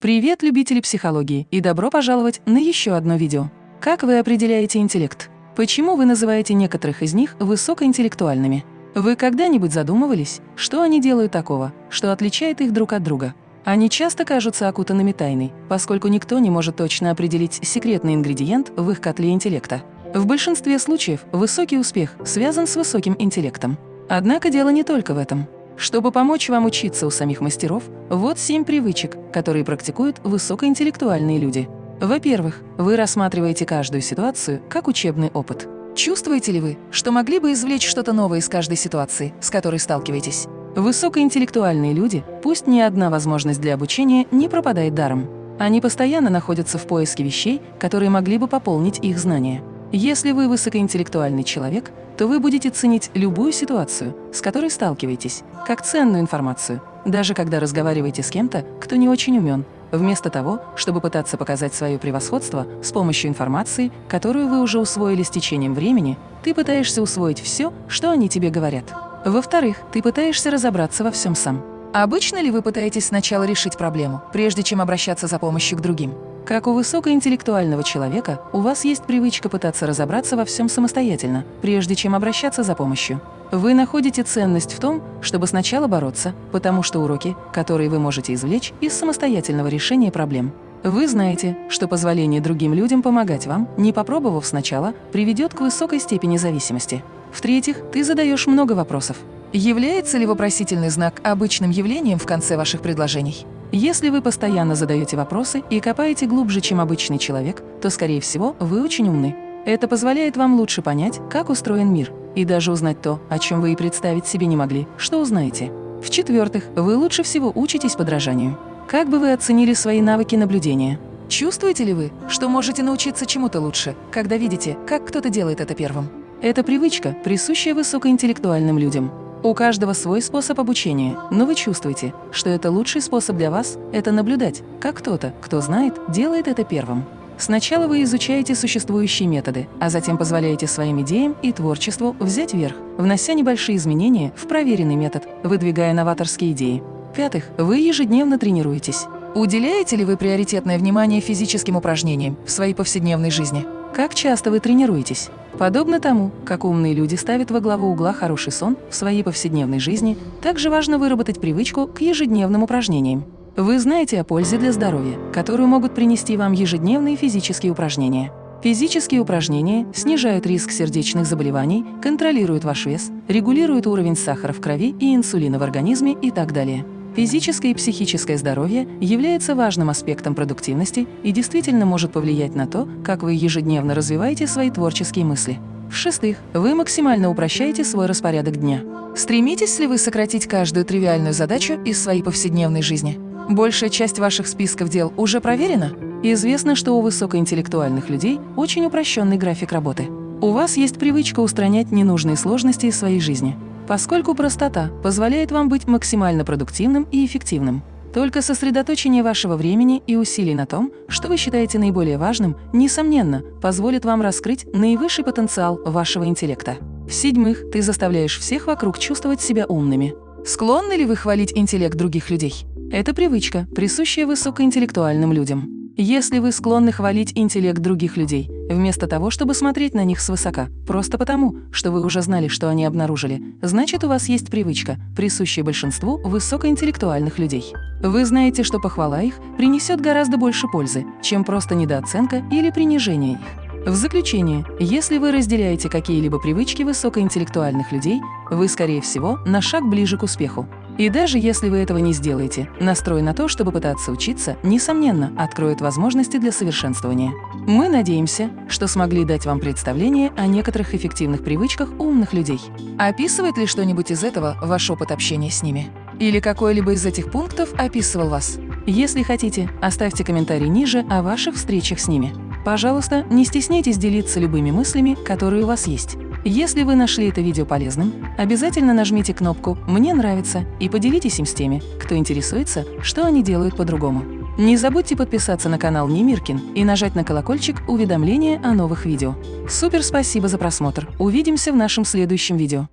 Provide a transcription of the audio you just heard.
Привет, любители психологии, и добро пожаловать на еще одно видео. Как вы определяете интеллект? Почему вы называете некоторых из них высокоинтеллектуальными? Вы когда-нибудь задумывались, что они делают такого, что отличает их друг от друга? Они часто кажутся окутанными тайной, поскольку никто не может точно определить секретный ингредиент в их котле интеллекта. В большинстве случаев высокий успех связан с высоким интеллектом. Однако дело не только в этом. Чтобы помочь вам учиться у самих мастеров, вот семь привычек, которые практикуют высокоинтеллектуальные люди. Во-первых, вы рассматриваете каждую ситуацию как учебный опыт. Чувствуете ли вы, что могли бы извлечь что-то новое из каждой ситуации, с которой сталкиваетесь? Высокоинтеллектуальные люди, пусть ни одна возможность для обучения не пропадает даром. Они постоянно находятся в поиске вещей, которые могли бы пополнить их знания. Если вы высокоинтеллектуальный человек, то вы будете ценить любую ситуацию, с которой сталкиваетесь, как ценную информацию, даже когда разговариваете с кем-то, кто не очень умен, вместо того, чтобы пытаться показать свое превосходство с помощью информации, которую вы уже усвоили с течением времени, ты пытаешься усвоить все, что они тебе говорят. Во-вторых, ты пытаешься разобраться во всем сам. Обычно ли вы пытаетесь сначала решить проблему, прежде чем обращаться за помощью к другим? Как у высокоинтеллектуального человека, у вас есть привычка пытаться разобраться во всем самостоятельно, прежде чем обращаться за помощью. Вы находите ценность в том, чтобы сначала бороться, потому что уроки, которые вы можете извлечь из самостоятельного решения проблем. Вы знаете, что позволение другим людям помогать вам, не попробовав сначала, приведет к высокой степени зависимости. В-третьих, ты задаешь много вопросов. Является ли вопросительный знак обычным явлением в конце ваших предложений? Если вы постоянно задаете вопросы и копаете глубже, чем обычный человек, то, скорее всего, вы очень умны. Это позволяет вам лучше понять, как устроен мир, и даже узнать то, о чем вы и представить себе не могли, что узнаете. В-четвертых, вы лучше всего учитесь подражанию. Как бы вы оценили свои навыки наблюдения? Чувствуете ли вы, что можете научиться чему-то лучше, когда видите, как кто-то делает это первым? Это привычка, присущая высокоинтеллектуальным людям. У каждого свой способ обучения, но вы чувствуете, что это лучший способ для вас – это наблюдать, как кто-то, кто знает, делает это первым. Сначала вы изучаете существующие методы, а затем позволяете своим идеям и творчеству взять верх, внося небольшие изменения в проверенный метод, выдвигая новаторские идеи. В-пятых, вы ежедневно тренируетесь. Уделяете ли вы приоритетное внимание физическим упражнениям в своей повседневной жизни? Как часто вы тренируетесь? Подобно тому, как умные люди ставят во главу угла хороший сон в своей повседневной жизни, также важно выработать привычку к ежедневным упражнениям. Вы знаете о пользе для здоровья, которую могут принести вам ежедневные физические упражнения. Физические упражнения снижают риск сердечных заболеваний, контролируют ваш вес, регулируют уровень сахара в крови и инсулина в организме и так далее. Физическое и психическое здоровье является важным аспектом продуктивности и действительно может повлиять на то, как вы ежедневно развиваете свои творческие мысли. В-шестых, вы максимально упрощаете свой распорядок дня. Стремитесь ли вы сократить каждую тривиальную задачу из своей повседневной жизни? Большая часть ваших списков дел уже проверена? Известно, что у высокоинтеллектуальных людей очень упрощенный график работы. У вас есть привычка устранять ненужные сложности из своей жизни поскольку простота позволяет вам быть максимально продуктивным и эффективным. Только сосредоточение вашего времени и усилий на том, что вы считаете наиболее важным, несомненно, позволит вам раскрыть наивысший потенциал вашего интеллекта. В-седьмых, ты заставляешь всех вокруг чувствовать себя умными. Склонны ли вы хвалить интеллект других людей? Это привычка, присущая высокоинтеллектуальным людям. Если вы склонны хвалить интеллект других людей, вместо того, чтобы смотреть на них свысока, просто потому, что вы уже знали, что они обнаружили, значит, у вас есть привычка, присущая большинству высокоинтеллектуальных людей. Вы знаете, что похвала их принесет гораздо больше пользы, чем просто недооценка или принижение их. В заключение, если вы разделяете какие-либо привычки высокоинтеллектуальных людей, вы, скорее всего, на шаг ближе к успеху. И даже если вы этого не сделаете, настрой на то, чтобы пытаться учиться, несомненно, откроет возможности для совершенствования. Мы надеемся, что смогли дать вам представление о некоторых эффективных привычках умных людей. Описывает ли что-нибудь из этого ваш опыт общения с ними? Или какой-либо из этих пунктов описывал вас? Если хотите, оставьте комментарий ниже о ваших встречах с ними. Пожалуйста, не стесняйтесь делиться любыми мыслями, которые у вас есть. Если вы нашли это видео полезным, обязательно нажмите кнопку «Мне нравится» и поделитесь им с теми, кто интересуется, что они делают по-другому. Не забудьте подписаться на канал Немиркин и нажать на колокольчик уведомления о новых видео. Супер спасибо за просмотр! Увидимся в нашем следующем видео.